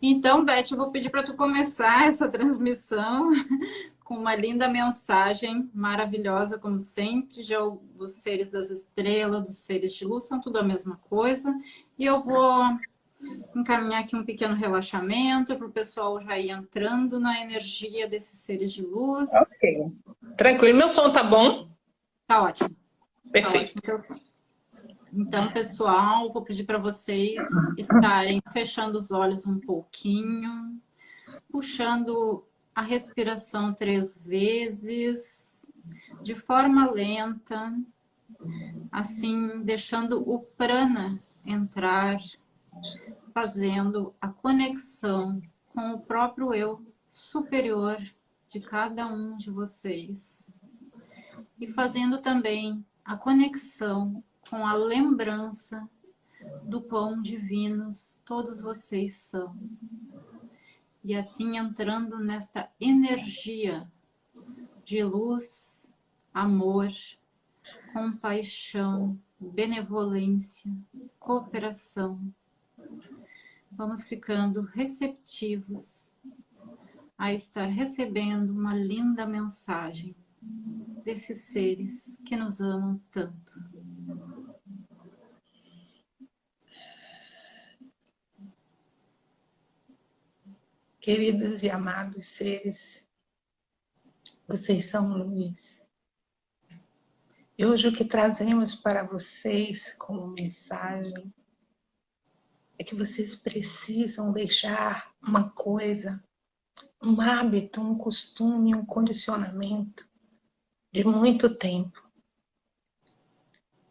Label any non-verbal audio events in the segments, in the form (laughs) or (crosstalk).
Então, Beth, eu vou pedir para tu começar essa transmissão (laughs) com uma linda mensagem maravilhosa, como sempre, já os seres das estrelas, dos seres de luz, são tudo a mesma coisa. E eu vou encaminhar aqui um pequeno relaxamento para o pessoal já ir entrando na energia desses seres de luz. Ok. Tranquilo. Meu som tá bom? Tá ótimo. Perfeito. Tá ótimo então, pessoal, vou pedir para vocês estarem fechando os olhos um pouquinho, puxando a respiração três vezes, de forma lenta, assim, deixando o prana entrar, fazendo a conexão com o próprio eu superior de cada um de vocês. E fazendo também a conexão com a lembrança do quão divinos todos vocês são. E assim entrando nesta energia de luz, amor, compaixão, benevolência, cooperação. Vamos ficando receptivos a estar recebendo uma linda mensagem desses seres que nos amam tanto. Queridos e amados seres, vocês são luz. E hoje o que trazemos para vocês como mensagem é que vocês precisam deixar uma coisa, um hábito, um costume, um condicionamento de muito tempo.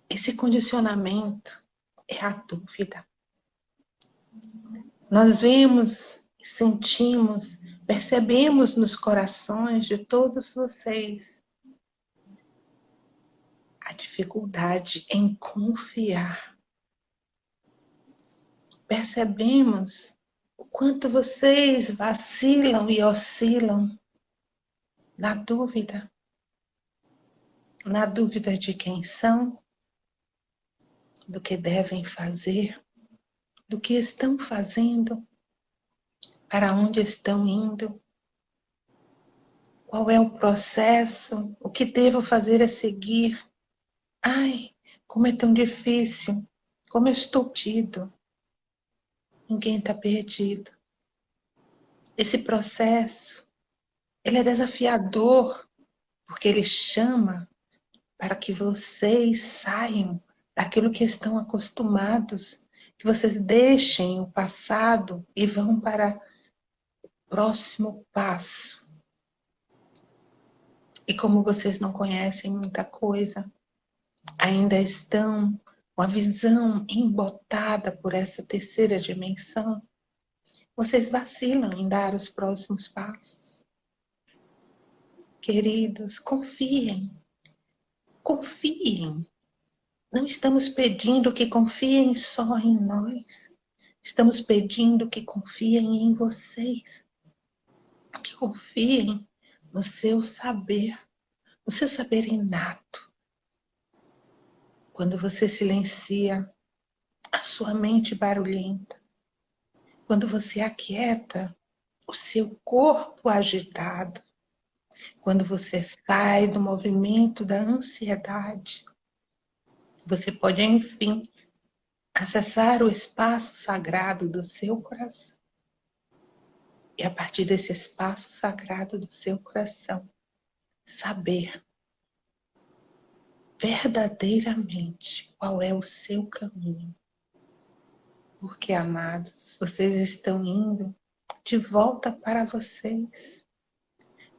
Esse condicionamento é a dúvida. Nós vemos sentimos, percebemos nos corações de todos vocês a dificuldade em confiar. Percebemos o quanto vocês vacilam e oscilam na dúvida, na dúvida de quem são, do que devem fazer, do que estão fazendo para onde estão indo, qual é o processo, o que devo fazer a seguir. Ai, como é tão difícil, como eu estou tido. Ninguém está perdido. Esse processo, ele é desafiador, porque ele chama para que vocês saiam daquilo que estão acostumados, que vocês deixem o passado e vão para próximo passo. E como vocês não conhecem muita coisa, ainda estão com a visão embotada por essa terceira dimensão, vocês vacilam em dar os próximos passos. Queridos, confiem. Confiem. Não estamos pedindo que confiem só em nós. Estamos pedindo que confiem em vocês que confiem no seu saber, no seu saber inato. Quando você silencia a sua mente barulhenta, quando você aquieta o seu corpo agitado, quando você sai do movimento da ansiedade, você pode, enfim, acessar o espaço sagrado do seu coração e a partir desse espaço sagrado do seu coração, saber verdadeiramente qual é o seu caminho. Porque, amados, vocês estão indo de volta para vocês.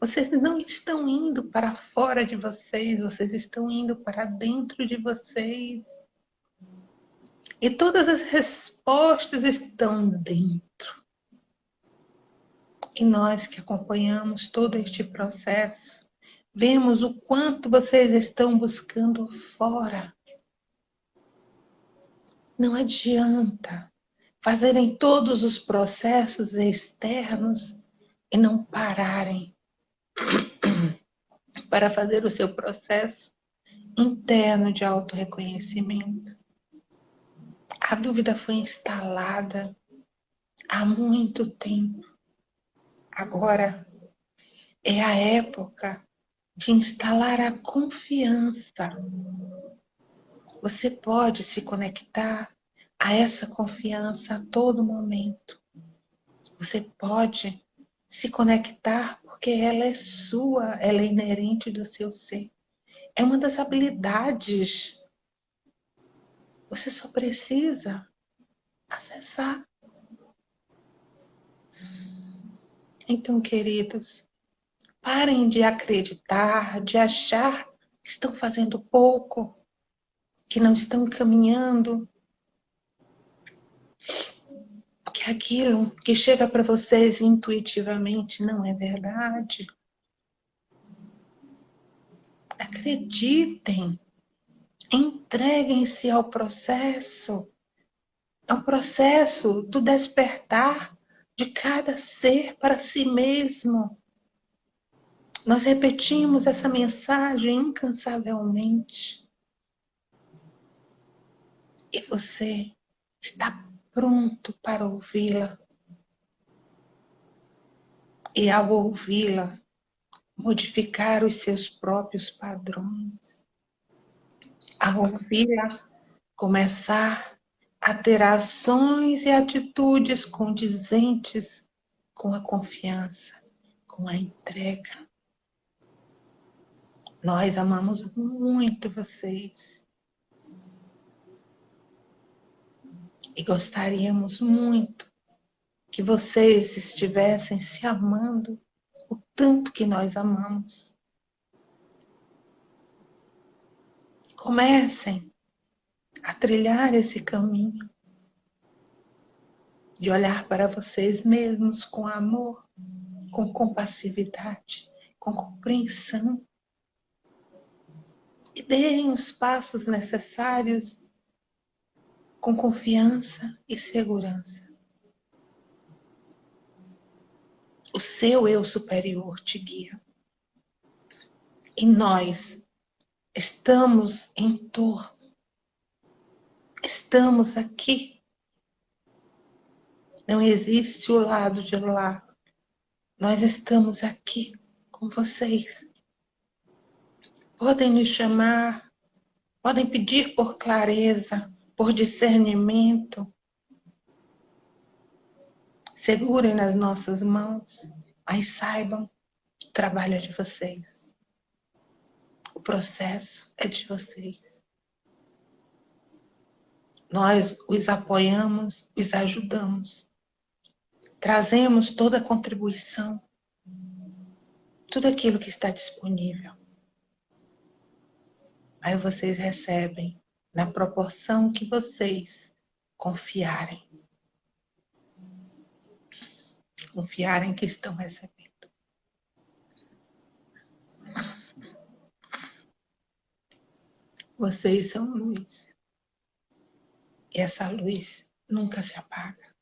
Vocês não estão indo para fora de vocês, vocês estão indo para dentro de vocês. E todas as respostas estão dentro. E nós que acompanhamos todo este processo, vemos o quanto vocês estão buscando fora. Não adianta fazerem todos os processos externos e não pararem (clears throat) para fazer o seu processo interno de autorreconhecimento. A dúvida foi instalada há muito tempo. Agora é a época de instalar a confiança. Você pode se conectar a essa confiança a todo momento. Você pode se conectar porque ela é sua, ela é inerente do seu ser. É uma das habilidades. Você só precisa acessar. Então, queridos, parem de acreditar, de achar que estão fazendo pouco, que não estão caminhando, que aquilo que chega para vocês intuitivamente não é verdade. Acreditem, entreguem-se ao processo, ao processo do despertar de cada ser para si mesmo. Nós repetimos essa mensagem incansavelmente. E você está pronto para ouvi-la. E ao ouvi-la, modificar os seus próprios padrões. Ao ouvi-la, começar a ter ações e atitudes condizentes com a confiança, com a entrega. Nós amamos muito vocês. E gostaríamos muito que vocês estivessem se amando o tanto que nós amamos. Comecem a trilhar esse caminho de olhar para vocês mesmos com amor, com compassividade, com compreensão. E deem os passos necessários com confiança e segurança. O seu eu superior te guia. E nós estamos em torno. Estamos aqui. Não existe o lado de lá. Nós estamos aqui com vocês. Podem nos chamar, podem pedir por clareza, por discernimento. Segurem nas nossas mãos, mas saibam, o trabalho é de vocês. O processo é de vocês. Nós os apoiamos, os ajudamos. Trazemos toda a contribuição, tudo aquilo que está disponível. Aí vocês recebem na proporção que vocês confiarem. Confiarem que estão recebendo. Vocês são luz. Essa luz nunca se apaga.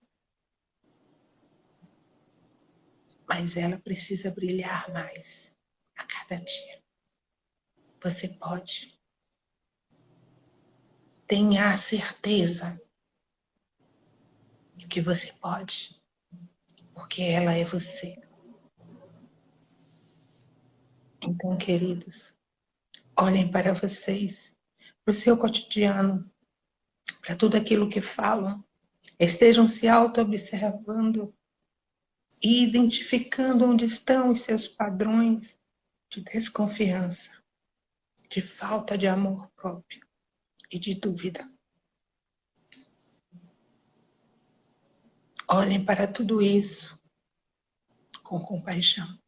Mas ela precisa brilhar mais a cada dia. Você pode tenha a certeza que você pode, porque ela é você. Então, queridos, olhem para vocês, para o seu cotidiano, para tudo aquilo que falam, estejam se auto-observando e identificando onde estão os seus padrões de desconfiança, de falta de amor próprio e de dúvida. Olhem para tudo isso com compaixão,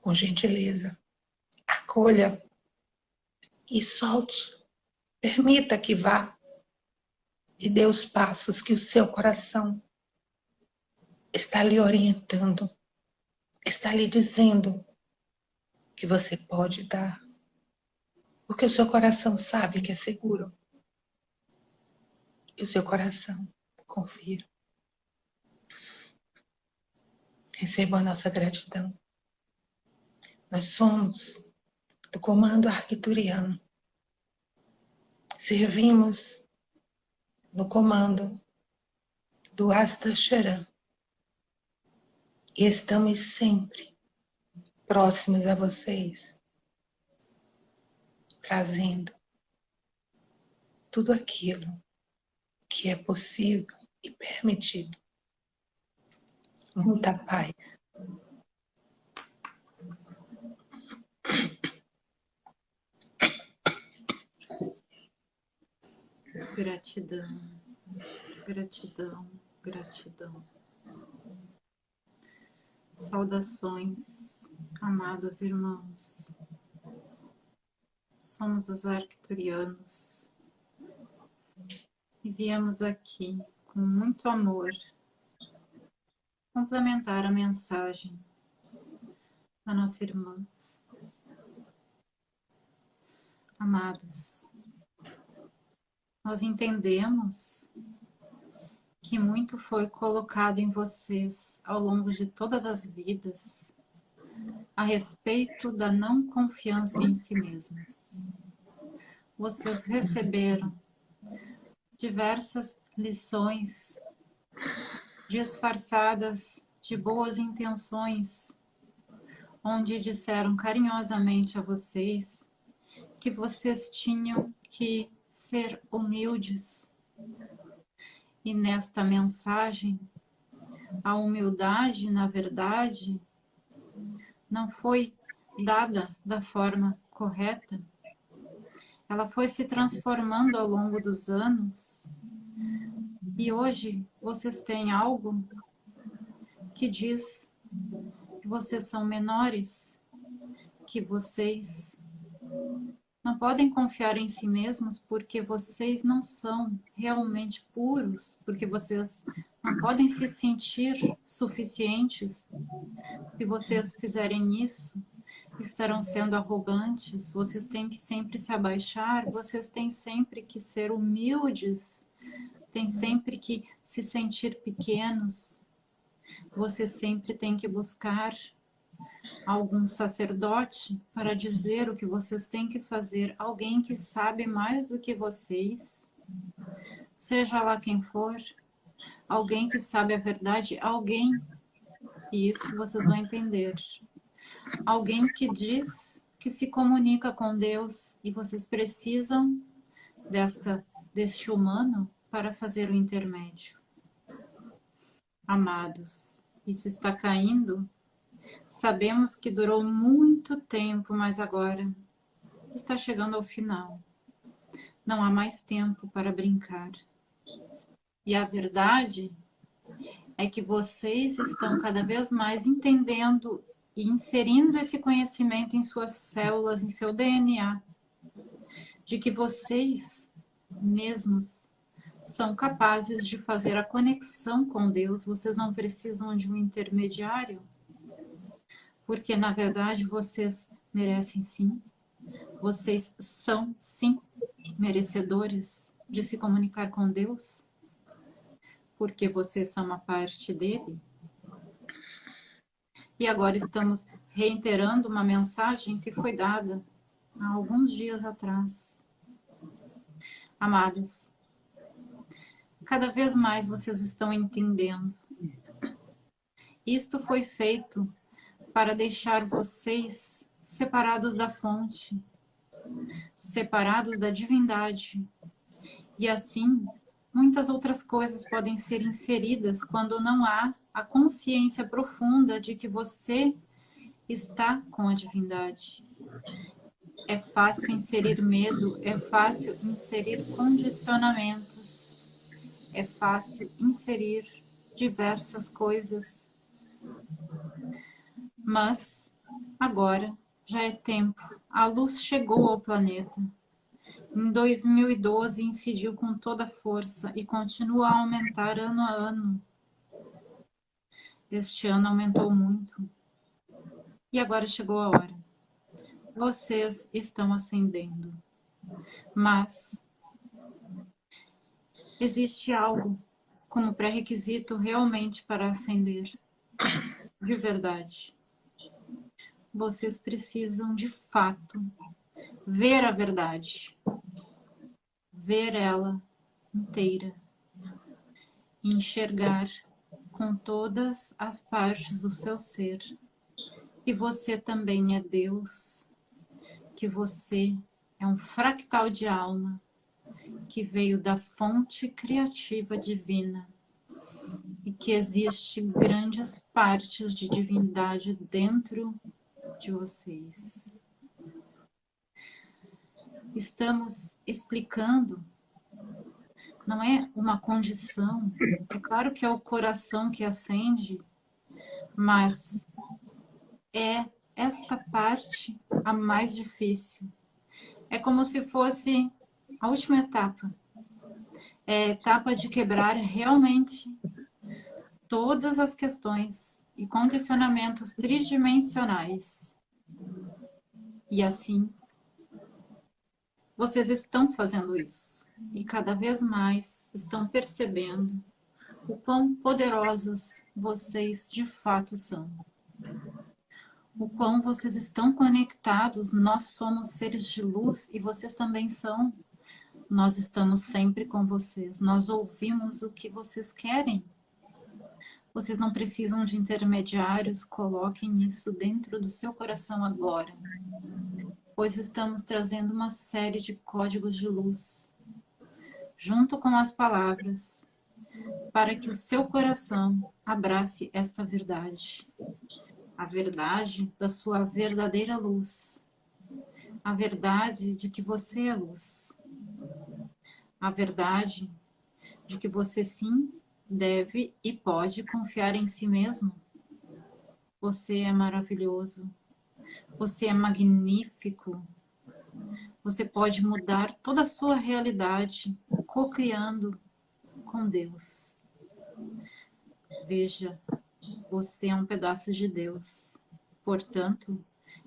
com gentileza. Acolha e solte. Permita que vá e dê os passos que o seu coração está lhe orientando, está lhe dizendo que você pode dar. Porque o seu coração sabe que é seguro. E o seu coração confia. Receba a nossa gratidão. Nós somos do comando arquituriano. Servimos no comando do Asta. E estamos sempre próximos a vocês, trazendo tudo aquilo que é possível e permitido. Muita paz. Gratidão, gratidão, gratidão. Saudações, amados irmãos. Somos os arcturianos e viemos aqui com muito amor complementar a mensagem da nossa irmã. Amados, nós entendemos que muito foi colocado em vocês ao longo de todas as vidas a respeito da não confiança em si mesmos. Vocês receberam diversas lições disfarçadas de boas intenções, onde disseram carinhosamente a vocês que vocês tinham que ser humildes. E nesta mensagem, a humildade, na verdade, não foi dada da forma correta. Ela foi se transformando ao longo dos anos. E hoje vocês têm algo que diz que vocês são menores, que vocês não podem confiar em si mesmos porque vocês não são realmente puros, porque vocês não podem se sentir suficientes. Se vocês fizerem isso, estarão sendo arrogantes, vocês têm que sempre se abaixar, vocês têm sempre que ser humildes, têm sempre que se sentir pequenos, vocês sempre têm que buscar algum sacerdote para dizer o que vocês têm que fazer, alguém que sabe mais do que vocês, seja lá quem for, alguém que sabe a verdade, alguém, e isso vocês vão entender, alguém que diz que se comunica com Deus e vocês precisam desta, deste humano para fazer o intermédio. Amados, isso está caindo Sabemos que durou muito tempo, mas agora está chegando ao final. Não há mais tempo para brincar. E a verdade é que vocês estão cada vez mais entendendo e inserindo esse conhecimento em suas células, em seu DNA, de que vocês mesmos são capazes de fazer a conexão com Deus, vocês não precisam de um intermediário, porque na verdade vocês merecem sim, vocês são sim merecedores de se comunicar com Deus, porque vocês são uma parte dele. E agora estamos reiterando uma mensagem que foi dada há alguns dias atrás. Amados, cada vez mais vocês estão entendendo. Isto foi feito para deixar vocês separados da fonte, separados da divindade. E assim, muitas outras coisas podem ser inseridas quando não há a consciência profunda de que você está com a divindade. É fácil inserir medo, é fácil inserir condicionamentos, é fácil inserir diversas coisas mas agora já é tempo. A luz chegou ao planeta. Em 2012 incidiu com toda força e continua a aumentar ano a ano. Este ano aumentou muito. E agora chegou a hora. Vocês estão ascendendo. Mas existe algo como pré-requisito realmente para ascender. De verdade vocês precisam de fato ver a verdade, ver ela inteira enxergar com todas as partes do seu ser. Que você também é Deus, que você é um fractal de alma que veio da fonte criativa divina e que existe grandes partes de divindade dentro de vocês. Estamos explicando, não é uma condição, é claro que é o coração que acende, mas é esta parte a mais difícil. É como se fosse a última etapa. É a etapa de quebrar realmente todas as questões e condicionamentos tridimensionais. E assim, vocês estão fazendo isso. E cada vez mais estão percebendo o quão poderosos vocês de fato são. O quão vocês estão conectados, nós somos seres de luz e vocês também são. Nós estamos sempre com vocês, nós ouvimos o que vocês querem vocês não precisam de intermediários, coloquem isso dentro do seu coração agora. Pois estamos trazendo uma série de códigos de luz, junto com as palavras, para que o seu coração abrace esta verdade. A verdade da sua verdadeira luz. A verdade de que você é luz. A verdade de que você sim deve e pode confiar em si mesmo. Você é maravilhoso. Você é magnífico. Você pode mudar toda a sua realidade, co-criando com Deus. Veja, você é um pedaço de Deus. Portanto,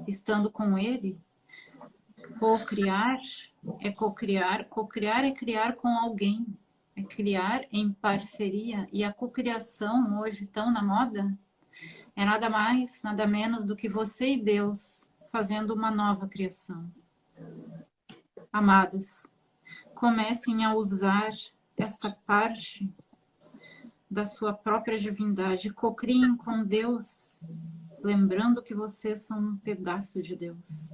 estando com Ele, co-criar é co-criar, co-criar é criar com alguém criar em parceria e a cocriação hoje tão na moda é nada mais, nada menos do que você e Deus fazendo uma nova criação. Amados, comecem a usar esta parte da sua própria divindade, cocriem com Deus, lembrando que vocês são um pedaço de Deus.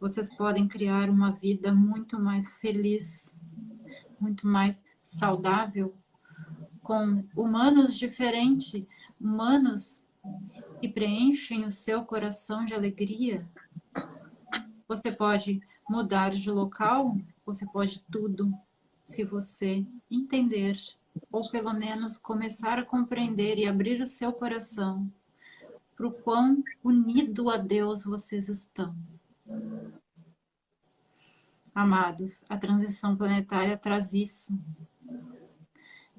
Vocês podem criar uma vida muito mais feliz, muito mais saudável, com humanos diferentes, humanos que preenchem o seu coração de alegria. Você pode mudar de local, você pode tudo, se você entender, ou pelo menos começar a compreender e abrir o seu coração para o quão unido a Deus vocês estão. Amados, a transição planetária traz isso.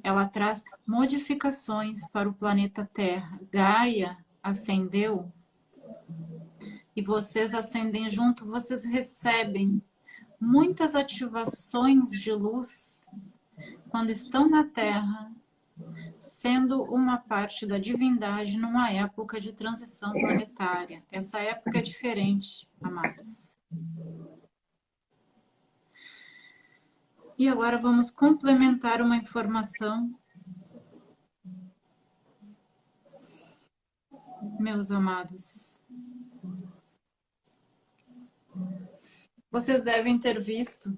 Ela traz modificações para o planeta Terra. Gaia ascendeu e vocês ascendem junto, vocês recebem muitas ativações de luz quando estão na Terra, sendo uma parte da divindade numa época de transição planetária. Essa época é diferente, amados. E agora vamos complementar uma informação. Meus amados, vocês devem ter visto,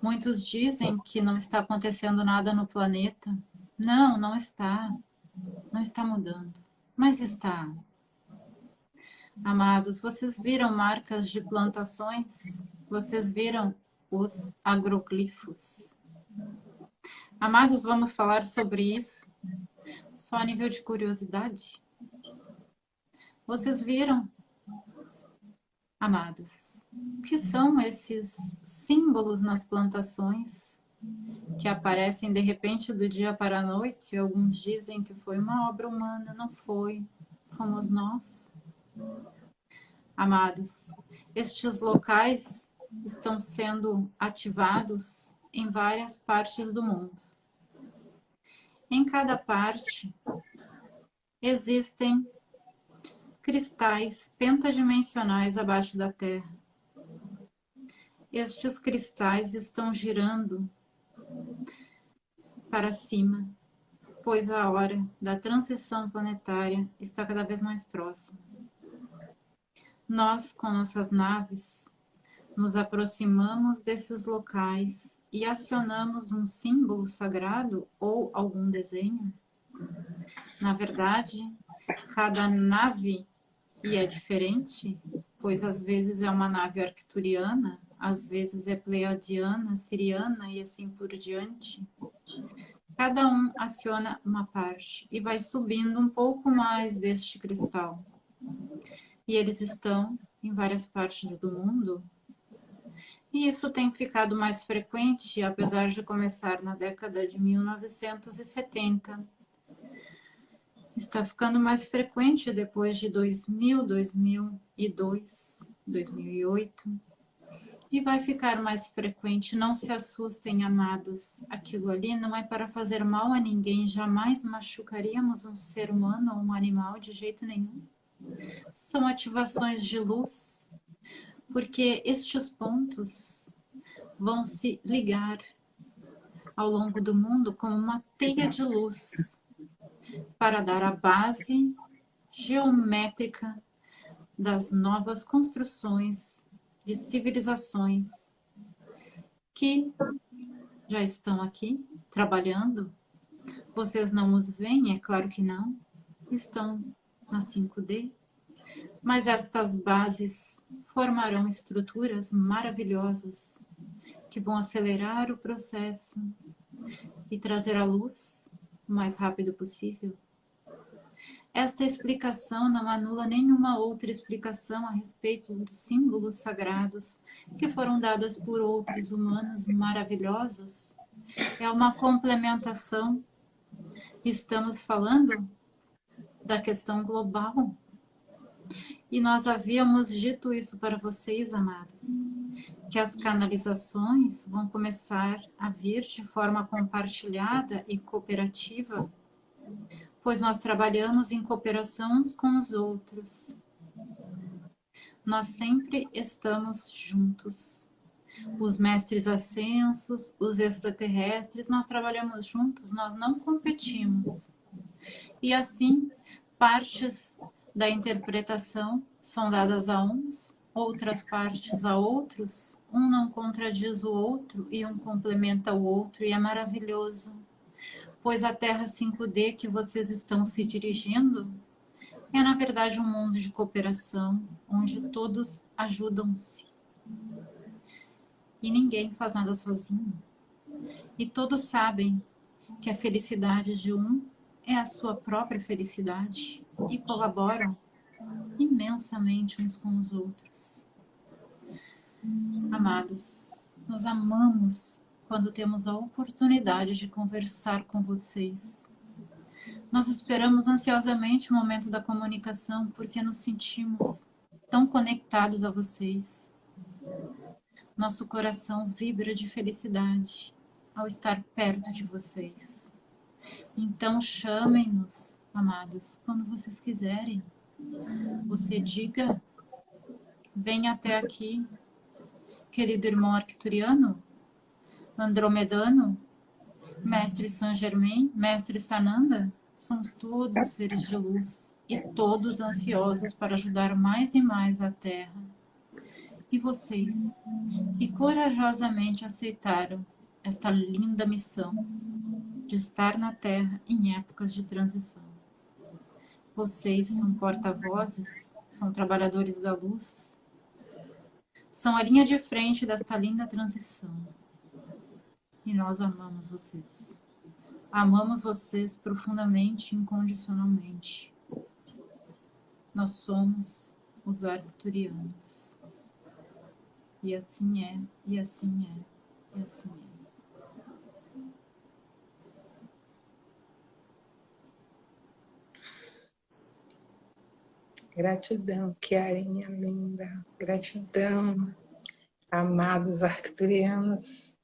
muitos dizem que não está acontecendo nada no planeta. Não, não está. Não está mudando, mas está. Amados, vocês viram marcas de plantações? Vocês viram os agroglifos. Amados, vamos falar sobre isso, só a nível de curiosidade. Vocês viram, amados, o que são esses símbolos nas plantações que aparecem de repente do dia para a noite? Alguns dizem que foi uma obra humana, não foi, fomos nós. Amados, estes locais estão sendo ativados em várias partes do mundo. Em cada parte existem cristais pentadimensionais abaixo da Terra. Estes cristais estão girando para cima, pois a hora da transição planetária está cada vez mais próxima. Nós, com nossas naves, nos aproximamos desses locais e acionamos um símbolo sagrado ou algum desenho? Na verdade, cada nave, e é diferente, pois às vezes é uma nave arcturiana, às vezes é pleiadiana, siriana e assim por diante. Cada um aciona uma parte e vai subindo um pouco mais deste cristal. E eles estão em várias partes do mundo. E isso tem ficado mais frequente, apesar de começar na década de 1970 está ficando mais frequente depois de 2000, 2002, 2008 e vai ficar mais frequente. Não se assustem, amados. Aquilo ali não é para fazer mal a ninguém. Jamais machucaríamos um ser humano ou um animal de jeito nenhum. São ativações de luz, porque estes pontos vão se ligar ao longo do mundo como uma teia de luz para dar a base geométrica das novas construções de civilizações que já estão aqui trabalhando. Vocês não os veem, é claro que não, estão na 5D, mas estas bases formarão estruturas maravilhosas que vão acelerar o processo e trazer a luz o mais rápido possível. Esta explicação não anula nenhuma outra explicação a respeito dos símbolos sagrados que foram dadas por outros humanos maravilhosos. É uma complementação. Estamos falando da questão global. E nós havíamos dito isso para vocês, amados, que as canalizações vão começar a vir de forma compartilhada e cooperativa, pois nós trabalhamos em cooperação uns com os outros. Nós sempre estamos juntos. Os mestres ascensos, os extraterrestres, nós trabalhamos juntos, nós não competimos. E assim, partes da interpretação são dadas a uns, outras partes a outros, um não contradiz o outro e um complementa o outro, e é maravilhoso. Pois a Terra 5D que vocês estão se dirigindo é, na verdade, um mundo de cooperação, onde todos ajudam-se. E ninguém faz nada sozinho. E todos sabem que a felicidade de um é a sua própria felicidade e colaboram imensamente uns com os outros. Amados, nós amamos quando temos a oportunidade de conversar com vocês. Nós esperamos ansiosamente o momento da comunicação porque nos sentimos tão conectados a vocês. Nosso coração vibra de felicidade ao estar perto de vocês. Então chamem-nos, amados, quando vocês quiserem. Você diga, venha até aqui, querido irmão arcturiano, andromedano, mestre Saint Germain, mestre Sananda, somos todos seres de luz e todos ansiosos para ajudar mais e mais a Terra. E vocês, que corajosamente aceitaram esta linda missão, de estar na Terra em épocas de transição. Vocês são porta-vozes, são trabalhadores da luz, são a linha de frente desta linda transição. E nós amamos vocês. Amamos vocês profundamente, incondicionalmente. Nós somos os arcturianos. E assim é, e assim é, e assim é. Gratidão, Chiarinha linda. Gratidão, amados arcturianos.